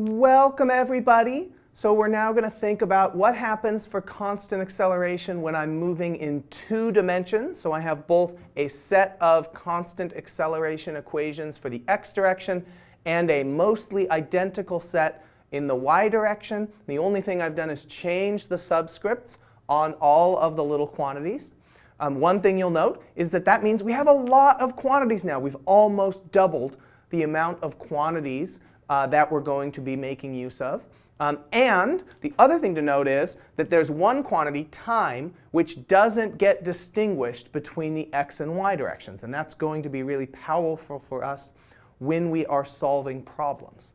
Welcome everybody. So we're now going to think about what happens for constant acceleration when I'm moving in two dimensions. So I have both a set of constant acceleration equations for the x direction and a mostly identical set in the y direction. The only thing I've done is change the subscripts on all of the little quantities. Um, one thing you'll note is that that means we have a lot of quantities now. We've almost doubled the amount of quantities uh, that we're going to be making use of. Um, and the other thing to note is that there's one quantity, time, which doesn't get distinguished between the x and y directions. And that's going to be really powerful for us when we are solving problems.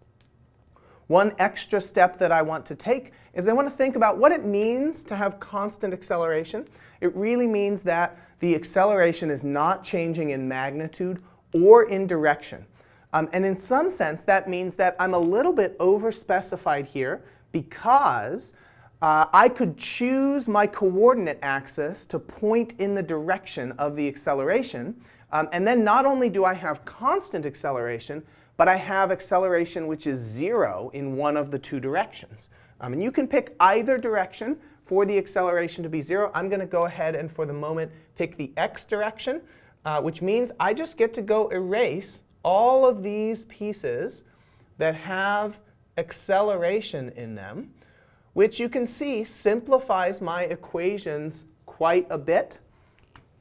One extra step that I want to take is I want to think about what it means to have constant acceleration. It really means that the acceleration is not changing in magnitude or in direction. Um, and in some sense, that means that I'm a little bit overspecified here because uh, I could choose my coordinate axis to point in the direction of the acceleration. Um, and then not only do I have constant acceleration, but I have acceleration which is zero in one of the two directions. Um, and you can pick either direction for the acceleration to be zero. I'm going to go ahead and for the moment pick the x direction, uh, which means I just get to go erase all of these pieces that have acceleration in them, which you can see simplifies my equations quite a bit.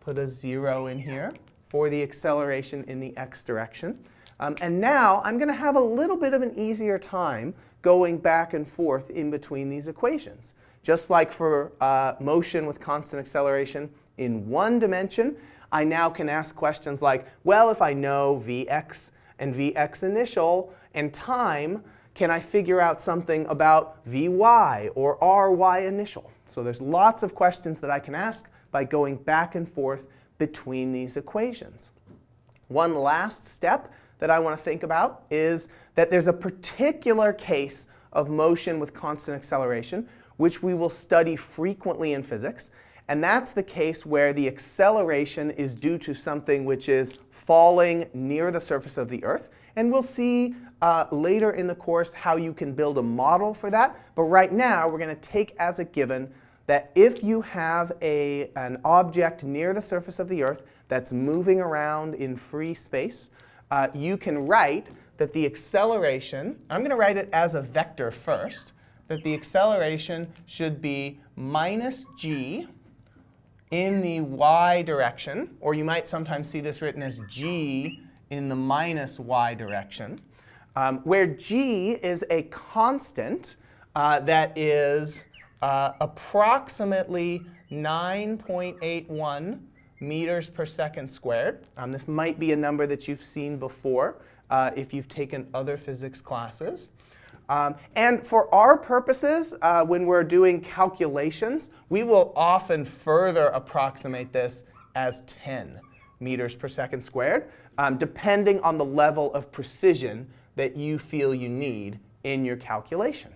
Put a 0 in here for the acceleration in the x direction. Um, and now I'm going to have a little bit of an easier time going back and forth in between these equations. Just like for uh, motion with constant acceleration in one dimension, I now can ask questions like, well, if I know Vx and Vx initial and time, can I figure out something about Vy or Ry initial? So there's lots of questions that I can ask by going back and forth between these equations. One last step that I want to think about is that there's a particular case of motion with constant acceleration, which we will study frequently in physics. And that's the case where the acceleration is due to something which is falling near the surface of the Earth. And we'll see uh, later in the course how you can build a model for that. But right now, we're going to take as a given that if you have a, an object near the surface of the Earth that's moving around in free space, uh, you can write that the acceleration, I'm going to write it as a vector first, that the acceleration should be minus g in the y direction, or you might sometimes see this written as g in the minus y direction, um, where g is a constant uh, that is uh, approximately 9.81 meters per second squared. Um, this might be a number that you've seen before uh, if you've taken other physics classes. Um, and for our purposes, uh, when we're doing calculations, we will often further approximate this as 10 meters per second squared, um, depending on the level of precision that you feel you need in your calculation.